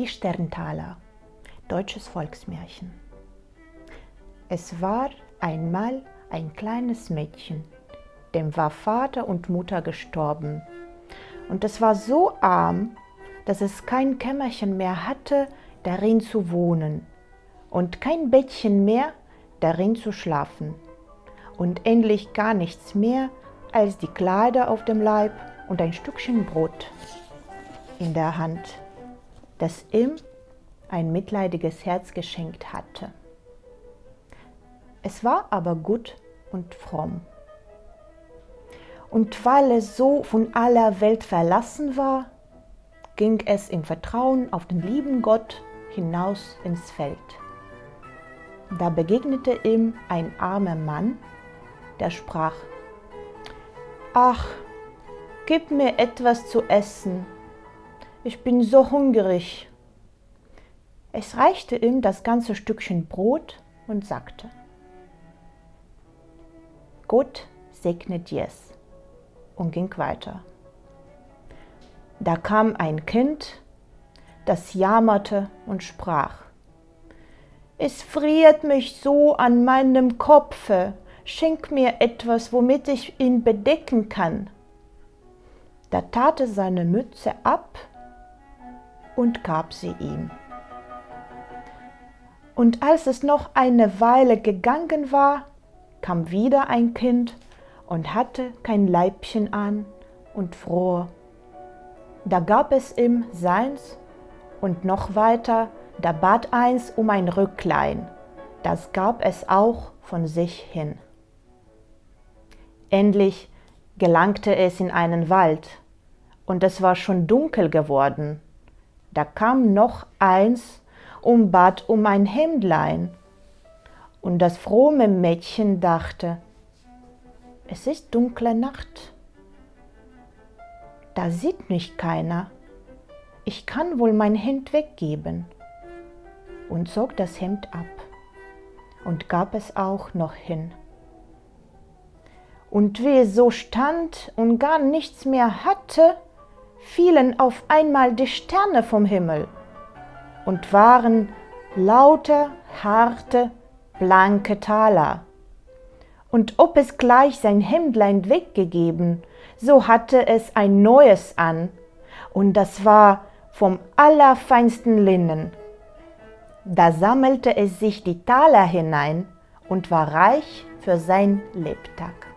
Die Sterntaler, deutsches Volksmärchen. Es war einmal ein kleines Mädchen, dem war Vater und Mutter gestorben. Und es war so arm, dass es kein Kämmerchen mehr hatte, darin zu wohnen, und kein Bettchen mehr, darin zu schlafen, und endlich gar nichts mehr als die Kleider auf dem Leib und ein Stückchen Brot in der Hand das ihm ein mitleidiges Herz geschenkt hatte. Es war aber gut und fromm. Und weil es so von aller Welt verlassen war, ging es im Vertrauen auf den lieben Gott hinaus ins Feld. Da begegnete ihm ein armer Mann, der sprach, Ach, gib mir etwas zu essen, ich bin so hungrig. Es reichte ihm das ganze Stückchen Brot und sagte, Gott segne dir's und ging weiter. Da kam ein Kind, das jammerte und sprach, es friert mich so an meinem Kopfe, schenk mir etwas, womit ich ihn bedecken kann. Da tat er seine Mütze ab und gab sie ihm. Und als es noch eine Weile gegangen war, kam wieder ein Kind und hatte kein Leibchen an und fror. Da gab es ihm seins und noch weiter, da bat eins um ein Rücklein, das gab es auch von sich hin. Endlich gelangte es in einen Wald, und es war schon dunkel geworden, da kam noch eins und bat um ein Hemdlein. Und das fromme Mädchen dachte, es ist dunkle Nacht. Da sieht mich keiner. Ich kann wohl mein Hemd weggeben. Und zog das Hemd ab und gab es auch noch hin. Und wie es so stand und gar nichts mehr hatte, fielen auf einmal die Sterne vom Himmel und waren lauter, harte, blanke Taler. Und ob es gleich sein Hemdlein weggegeben, so hatte es ein neues an, und das war vom allerfeinsten Linnen. Da sammelte es sich die Taler hinein und war reich für sein Lebtag.